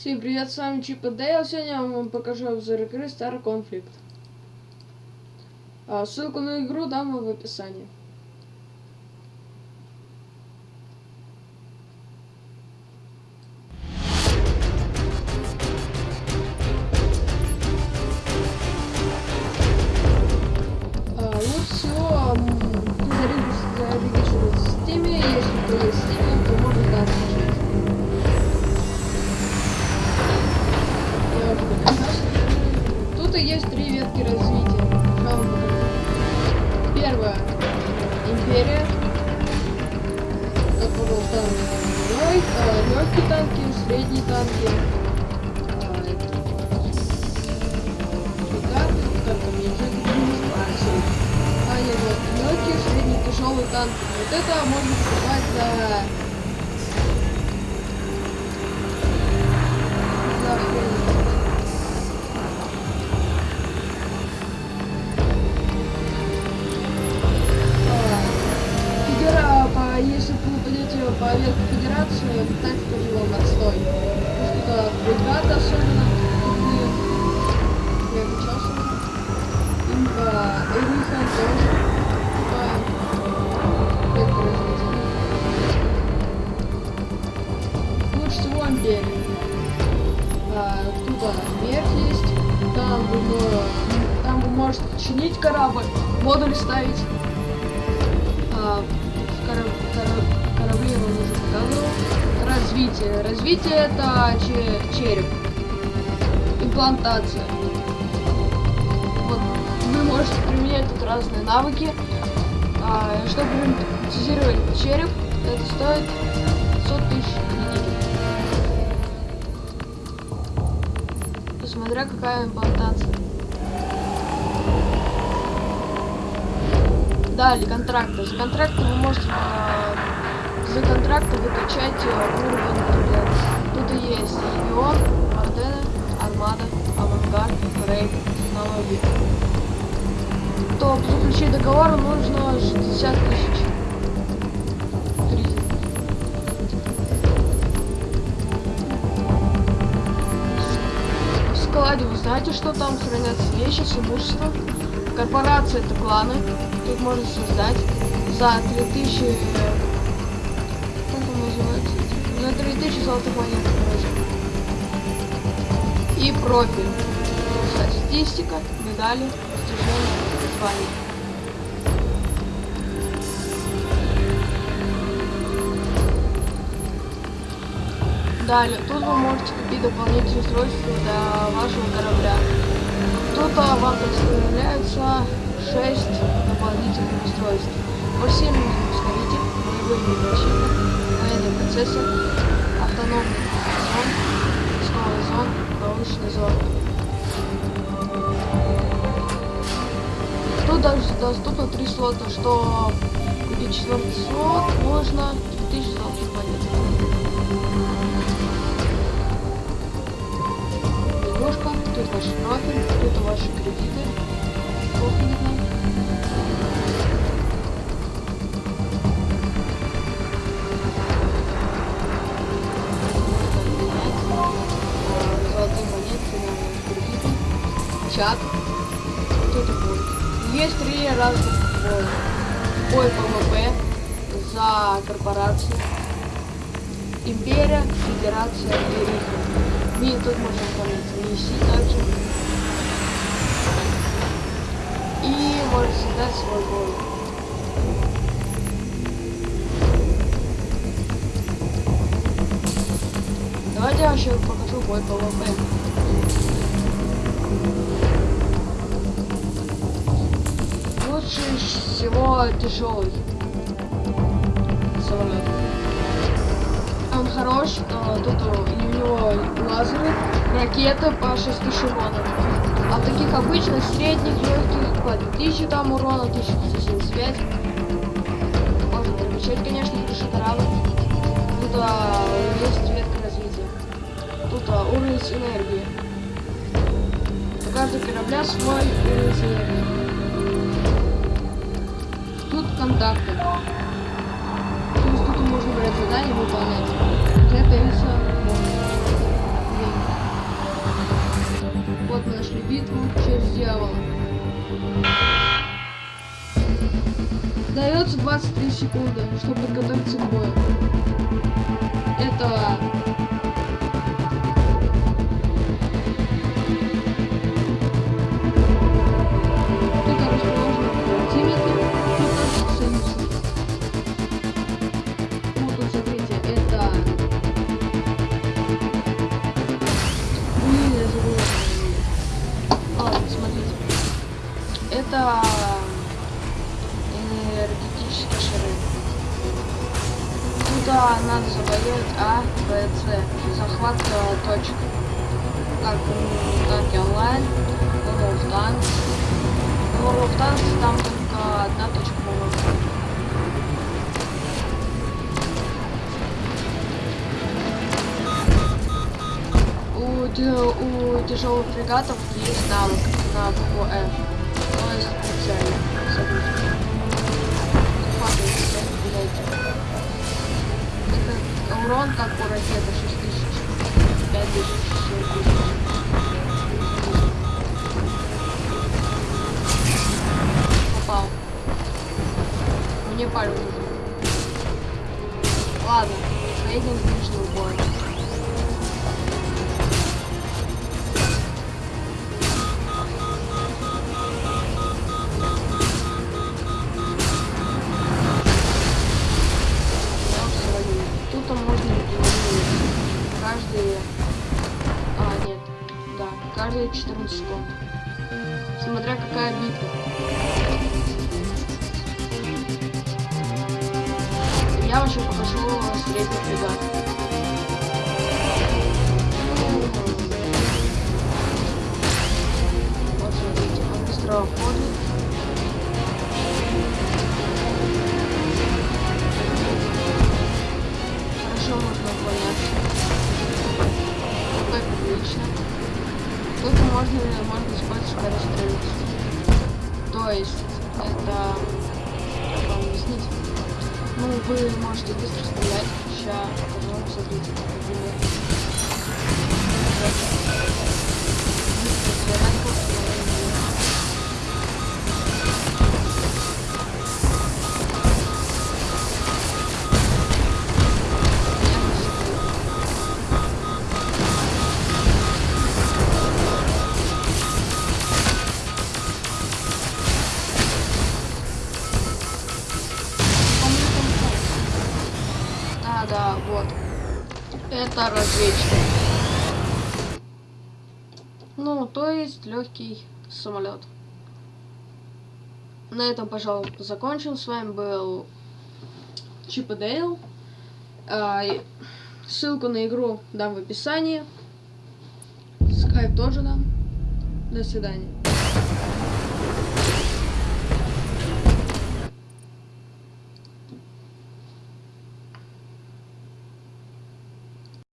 Всем привет, с вами Чип и Дейл. Сегодня я вам покажу обзор игры Star Conflict. А, ссылку на игру дам в описании. Есть три ветки развития. Первая империя. Как был танк. Легкие танки, средние танки. а, Бригады, как там, я не знаю, А, нет, вот, легкие, средние, тяжелые танки. Вот это можно покупать за... За так вам отстой. Потому что бригада особенно. Я качался уже. Имба, Эрихан тоже. Лучше всего империя. А, тут а, смерть есть. Там вы, мо- там вы можете чинить корабль, модуль ставить. А, кораб- кораб- корабли я вам уже показывал. Развитие. Развитие это че- череп. Имплантация. Вот. Вы можете применять тут разные навыки. А, чтобы имплантизировать череп, это стоит 500 тысяч кредитов. Смотря какая имплантация. Далее, контракты. За контракты вы можете э, за контракты выкачать э, уровень. Тут, тут и есть Легион, Мартена, Армада, Авангард, Брейк, технологии. То заключить договор нужно 60 тысяч. складе вы знаете, что там хранятся вещи с имуществом. Корпорация это кланы. Тут можно создать за 3000... э, Как он называется? За 3000 золотых монет. И профиль. Статистика, медали, достижения, звания. Далее, тут вы можете купить дополнительные устройства для вашего корабля. Тут а, вам представляются 6 дополнительных устройств. Форсированный ускоритель, боевой микрочипы, военный процессор, автономный зон, рисковая зон, научный зон. Тут даже доступно 3 слота, что купить четвертый слот можно Чат. И будет. Есть три разных боя. Бой ПВП за корпорацию. Империя, Федерация Иерихон. И тут можно выполнять миссии также. И можно создать свой бой. Давайте я еще покажу бой ПВП. Лучше всего тяжелый. Он хорош, а, тут у него лазеры, ракеты по 6000 урона. А таких обычных, средних, легких по 1000 там урона, 1075. Можно перемещать, конечно, выше корабль. Тут а, есть ветка развития. Тут а, уровень энергии. У каждого корабля свой уровень энергии контакты. То есть тут можно брать задание выполнять. Для появится Вот мы нашли битву через дьявола. Дается 23 секунды, чтобы подготовиться к бою. Это Это энергетические шары. Туда надо завоевать А, Б, С. Захват э, точек. Как танки онлайн, World of Tanks. World of Tanks там только одна точка по-моему. У тяжелых фрегатов есть навык на букву F. Мне нужен. Ладно, средний ближний бой. Тут можно каждые... А, нет. Да, каждые 14 секунд. Смотря какая битва. Я вообще покажу средний фрегат. Можете быстро стрелять. Сейчас покажу, смотрите, например. Быстро стрелять, Это разведчик. Ну, то есть легкий самолет. На этом, пожалуй, закончим. С вами был Чип и Дейл. А, ссылку на игру дам в описании. Скайп тоже дам. До свидания.